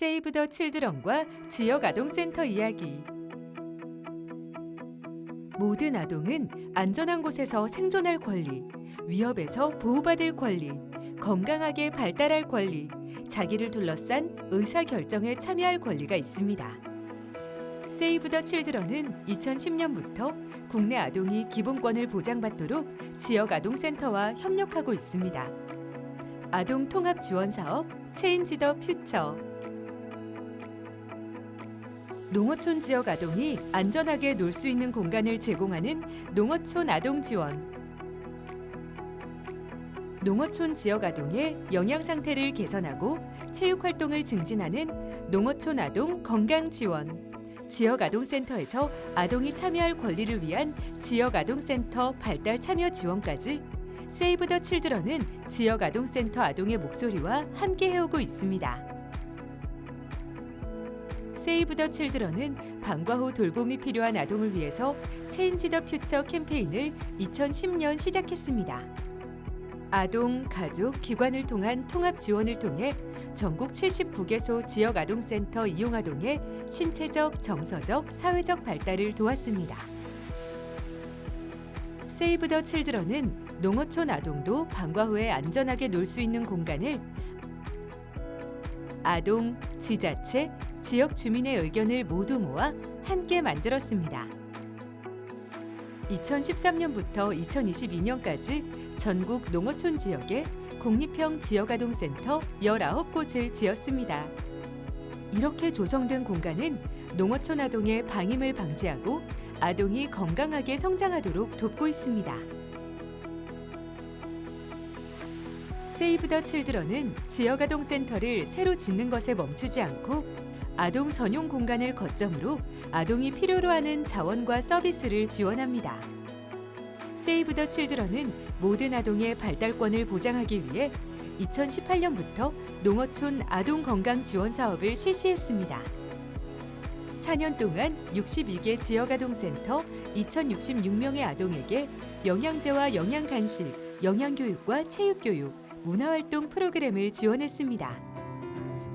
세이브 더 칠드런과 지역 아동센터 이야기. 모든 아동은 안전한 곳에서 생존할 권리, 위협에서 보호받을 권리, 건강하게 발달할 권리, 자기를 둘러싼 의사 결정에 참여할 권리가 있습니다. 세이브 더 칠드런은 2010년부터 국내 아동이 기본권을 보장받도록 지역 아동센터와 협력하고 있습니다. 아동 통합 지원 사업 체인지 더 퓨처 농어촌 지역 아동이 안전하게 놀 수 있는 공간을 제공하는 농어촌 아동 지원 농어촌 지역 아동의 영양 상태를 개선하고 체육 활동을 증진하는 농어촌 아동 건강 지원 지역 아동센터에서 아동이 참여할 권리를 위한 지역 아동센터 발달 참여 지원까지 Save the Children은 지역 아동센터 아동의 목소리와 함께 해오고 있습니다. Save the Children은 방과 후 돌봄이 필요한 아동을 위해서 Change the Future 캠페인을 2010년 시작했습니다. 아동, 가족, 기관을 통한 통합 지원을 통해 전국 79개소 지역 아동센터 이용 아동의 신체적, 정서적, 사회적 발달을 도왔습니다. 세이브 더 칠드런은 농어촌 아동도 방과 후에 안전하게 놀 수 있는 공간을 아동, 지자체, 지역 주민의 의견을 모두 모아 함께 만들었습니다. 2013년부터 2022년까지 전국 농어촌 지역에 공립형 지역아동센터 19곳을 지었습니다. 이렇게 조성된 공간은 농어촌 아동의 방임을 방지하고 아동이 건강하게 성장하도록 돕고 있습니다. 세이브 더 칠드런은 지역아동센터를 새로 짓는 것에 멈추지 않고 아동 전용 공간을 거점으로 아동이 필요로 하는 자원과 서비스를 지원합니다. 세이브 더 칠드런은 모든 아동의 발달권을 보장하기 위해 2018년부터 농어촌 아동 건강 지원 사업을 실시했습니다. 4년 동안 62개 지역 아동센터 2,066명의 아동에게 영양제와 영양 간식, 영양 교육과 체육 교육, 문화활동 프로그램을 지원했습니다.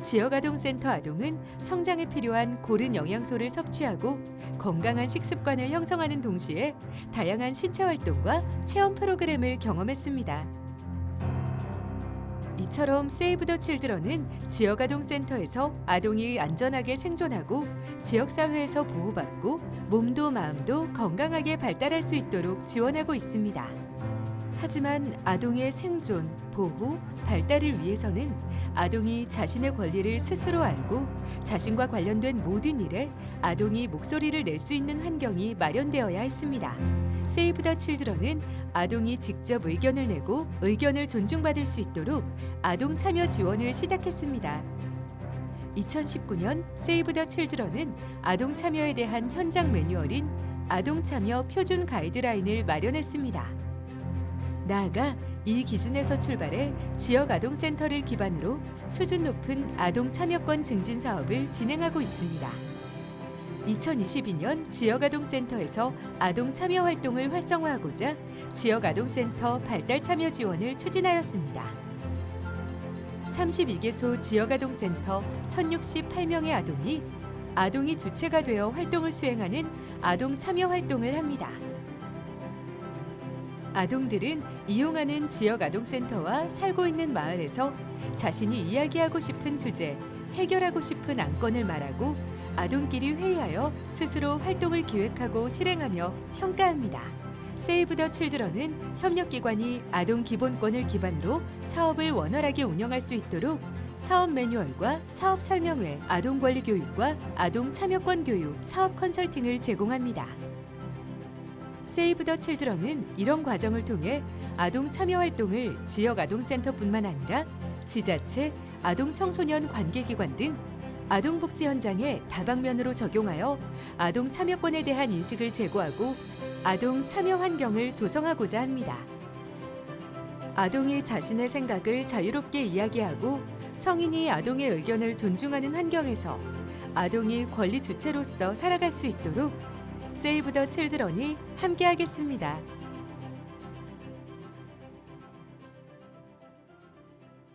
지역아동센터 아동은 성장에 필요한 고른 영양소를 섭취하고 건강한 식습관을 형성하는 동시에 다양한 신체 활동과 체험 프로그램을 경험했습니다. 이처럼 세이브 더 칠드런은 지역아동센터에서 아동이 안전하게 생존하고 지역사회에서 보호받고 몸도 마음도 건강하게 발달할 수 있도록 지원하고 있습니다. 하지만 아동의 생존, 보호, 발달을 위해서는 아동이 자신의 권리를 스스로 알고 자신과 관련된 모든 일에 아동이 목소리를 낼 수 있는 환경이 마련되어야 했습니다. 세이브 더 칠드런은 아동이 직접 의견을 내고 의견을 존중받을 수 있도록 아동 참여 지원을 시작했습니다. 2019년 세이브 더 칠드런은 아동 참여에 대한 현장 매뉴얼인 아동 참여 표준 가이드라인을 마련했습니다. 나아가 이 기준에서 출발해 지역 아동센터를 기반으로 수준 높은 아동 참여권 증진 사업을 진행하고 있습니다. 2022년 지역아동센터에서 아동 참여 활동을 활성화하고자 지역아동센터 발달 참여 지원을 추진하였습니다. 32개소 지역아동센터 1,068명의 아동이 아동이 주체가 되어 활동을 수행하는 아동 참여 활동을 합니다. 아동들은 이용하는 지역 아동센터와 살고 있는 마을에서 자신이 이야기하고 싶은 주제, 해결하고 싶은 안건을 말하고 아동끼리 회의하여 스스로 활동을 기획하고 실행하며 평가합니다. 세이브 더 칠드런은 협력기관이 아동 기본권을 기반으로 사업을 원활하게 운영할 수 있도록 사업 매뉴얼과 사업 설명회, 아동 권리 교육과 아동 참여권 교육, 사업 컨설팅을 제공합니다. 세이브 더 칠드런은 이런 과정을 통해 아동 참여 활동을 지역 아동센터뿐만 아니라 지자체, 아동 청소년 관계기관 등 아동복지 현장에 다방면으로 적용하여 아동 참여권에 대한 인식을 제고하고 아동 참여 환경을 조성하고자 합니다. 아동이 자신의 생각을 자유롭게 이야기하고 성인이 아동의 의견을 존중하는 환경에서 아동이 권리 주체로서 살아갈 수 있도록 세이브 더 칠드런이 함께하겠습니다.